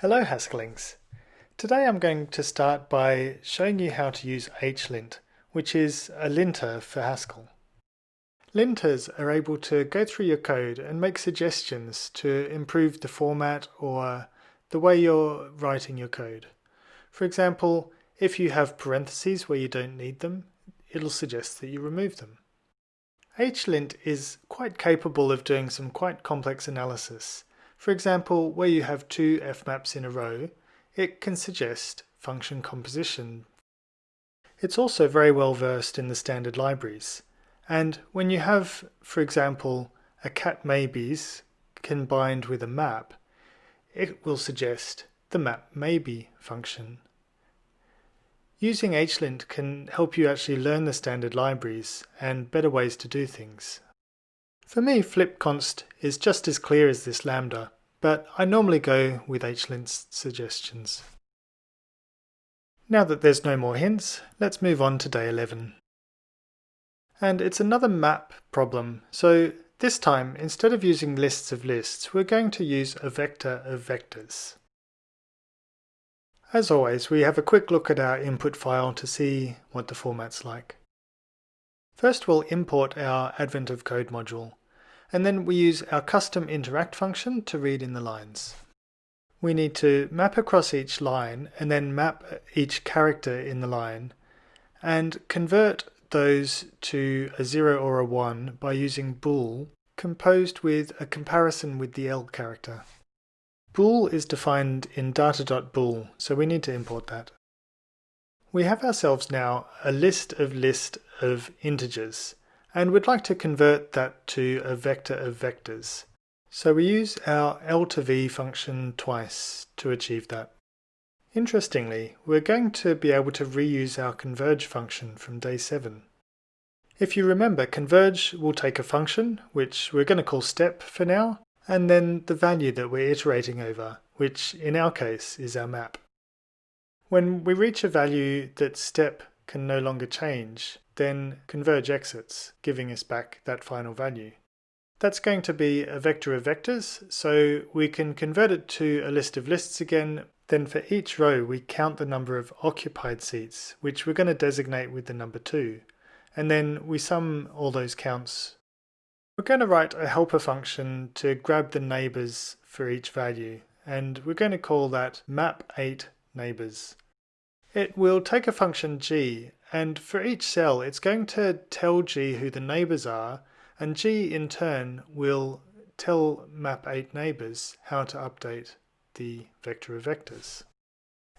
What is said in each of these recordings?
Hello Haskellings. Today I'm going to start by showing you how to use HLint, which is a linter for Haskell. Linters are able to go through your code and make suggestions to improve the format or the way you're writing your code. For example, if you have parentheses where you don't need them, it'll suggest that you remove them. HLint is quite capable of doing some quite complex analysis for example, where you have two fmaps in a row, it can suggest function composition. It's also very well versed in the standard libraries. And when you have, for example, a cat maybes combined with a map, it will suggest the map maybe function. Using HLint can help you actually learn the standard libraries and better ways to do things. For me, flipconst is just as clear as this lambda, but I normally go with HLint's suggestions. Now that there's no more hints, let's move on to day 11. And it's another map problem, so this time, instead of using lists of lists, we're going to use a vector of vectors. As always, we have a quick look at our input file to see what the format's like. First we'll import our Advent of Code module and then we use our custom interact function to read in the lines. We need to map across each line and then map each character in the line and convert those to a 0 or a 1 by using bool composed with a comparison with the L character. Bool is defined in data.bool, so we need to import that. We have ourselves now a list of list of integers and we'd like to convert that to a vector of vectors. So we use our L to V function twice to achieve that. Interestingly, we're going to be able to reuse our converge function from day 7. If you remember, converge will take a function, which we're going to call step for now, and then the value that we're iterating over, which in our case is our map. When we reach a value that step can no longer change, then converge exits, giving us back that final value. That's going to be a vector of vectors, so we can convert it to a list of lists again. Then for each row, we count the number of occupied seats, which we're going to designate with the number 2. And then we sum all those counts. We're going to write a helper function to grab the neighbors for each value, and we're going to call that map8 neighbors. It will take a function g and for each cell, it's going to tell G who the neighbors are, and G in turn will tell map8 neighbors how to update the vector of vectors.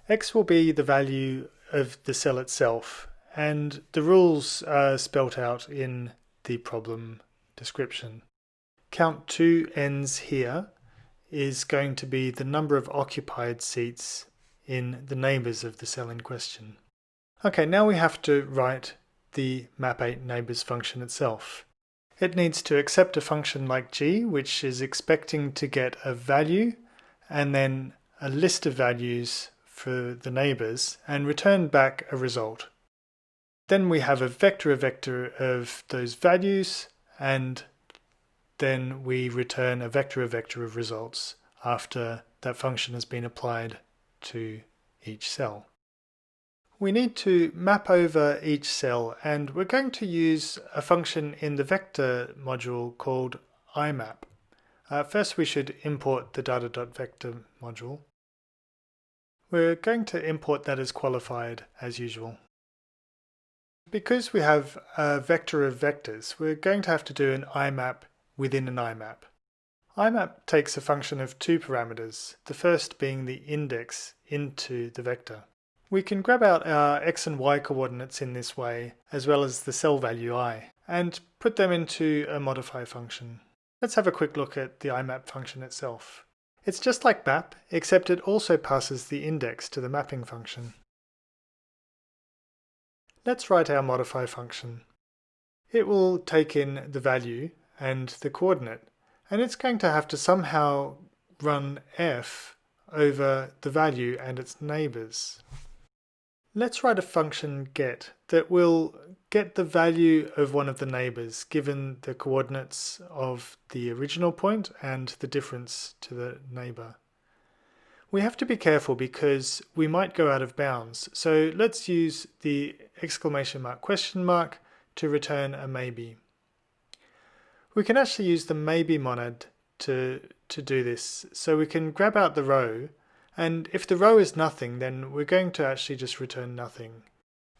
X will be the value of the cell itself, and the rules are spelt out in the problem description. Count 2 ends here is going to be the number of occupied seats in the neighbors of the cell in question. Okay, now we have to write the map8 neighbors function itself. It needs to accept a function like g, which is expecting to get a value and then a list of values for the neighbors and return back a result. Then we have a vector of vector of those values and then we return a vector of vector of results after that function has been applied to each cell we need to map over each cell and we're going to use a function in the vector module called imap. Uh, first we should import the data.vector module. We're going to import that as qualified as usual. Because we have a vector of vectors, we're going to have to do an imap within an imap. imap takes a function of two parameters, the first being the index into the vector. We can grab out our x and y coordinates in this way, as well as the cell value i, and put them into a modify function. Let's have a quick look at the imap function itself. It's just like map, except it also passes the index to the mapping function. Let's write our modify function. It will take in the value and the coordinate, and it's going to have to somehow run f over the value and its neighbors. Let's write a function get that will get the value of one of the neighbors given the coordinates of the original point and the difference to the neighbor. we have to be careful because we might go out of bounds. So let's use the exclamation mark question mark to return a maybe. We can actually use the maybe monad to, to do this. So we can grab out the row and if the row is nothing then we're going to actually just return nothing.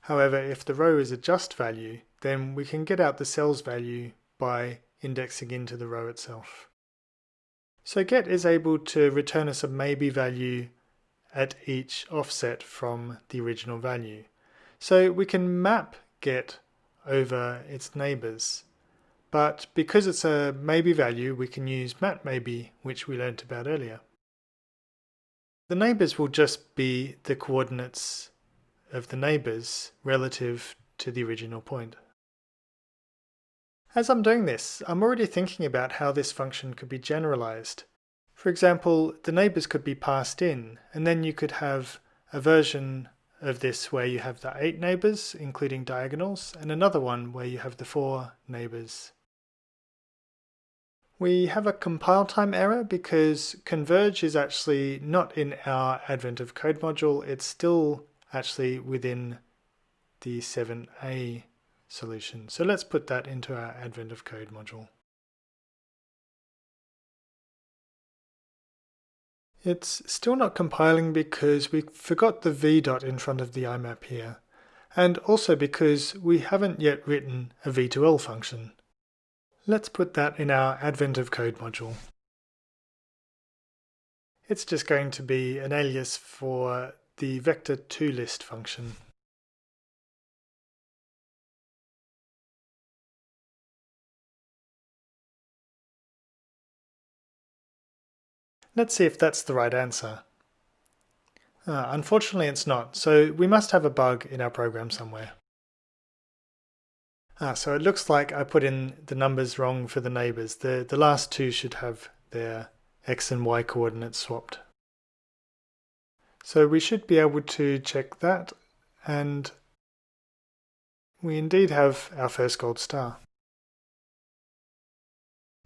However, if the row is a just value, then we can get out the cell's value by indexing into the row itself. So get is able to return us a maybe value at each offset from the original value. So we can map get over its neighbors. But because it's a maybe value, we can use map maybe, which we learned about earlier. The neighbors will just be the coordinates of the neighbors relative to the original point. As I'm doing this, I'm already thinking about how this function could be generalized. For example, the neighbors could be passed in, and then you could have a version of this where you have the eight neighbors, including diagonals, and another one where you have the four neighbors. We have a compile time error because converge is actually not in our Advent of Code module, it's still actually within the 7a solution. So let's put that into our Advent of Code module. It's still not compiling because we forgot the v dot in front of the IMAP here, and also because we haven't yet written a v2l function. Let's put that in our Advent of Code module. It's just going to be an alias for the vector2list function. Let's see if that's the right answer. Uh, unfortunately it's not, so we must have a bug in our program somewhere. Ah, so it looks like I put in the numbers wrong for the neighbors. The, the last two should have their x and y coordinates swapped. So we should be able to check that and we indeed have our first gold star.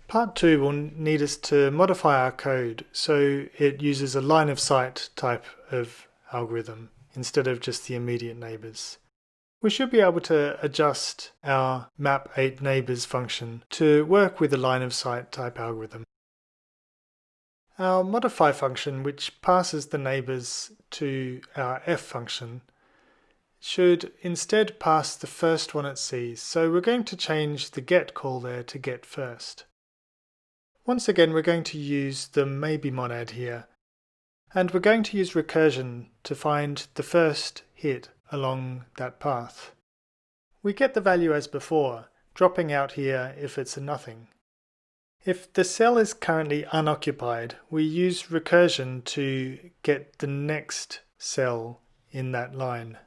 Part 2 will need us to modify our code so it uses a line of sight type of algorithm instead of just the immediate neighbors. We should be able to adjust our map8 neighbors function to work with a line of sight type algorithm. Our modify function, which passes the neighbors to our f function, should instead pass the first one it sees. So we're going to change the get call there to get first. Once again, we're going to use the maybe monad here. And we're going to use recursion to find the first hit along that path. We get the value as before, dropping out here if it's a nothing. If the cell is currently unoccupied, we use recursion to get the next cell in that line.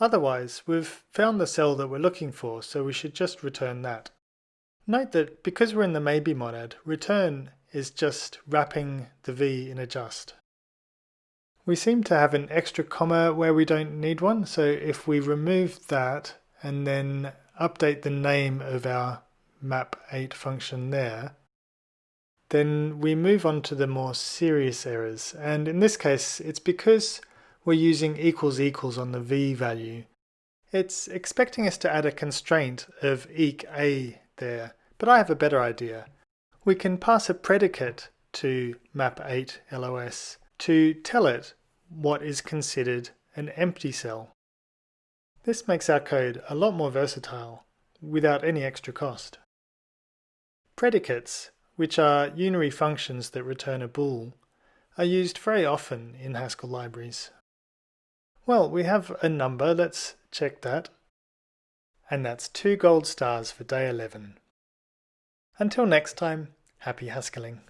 Otherwise, we've found the cell that we're looking for, so we should just return that. Note that because we're in the maybe monad, return is just wrapping the v in a just. We seem to have an extra comma where we don't need one, so if we remove that and then update the name of our map8 function there, then we move on to the more serious errors. And in this case, it's because we're using equals equals on the v value. It's expecting us to add a constraint of eq a there, but I have a better idea. We can pass a predicate to map8 LOS to tell it what is considered an empty cell. This makes our code a lot more versatile without any extra cost. Predicates, which are unary functions that return a bool, are used very often in Haskell libraries. Well, we have a number, let's check that. And that's two gold stars for day 11. Until next time, happy Haskelling.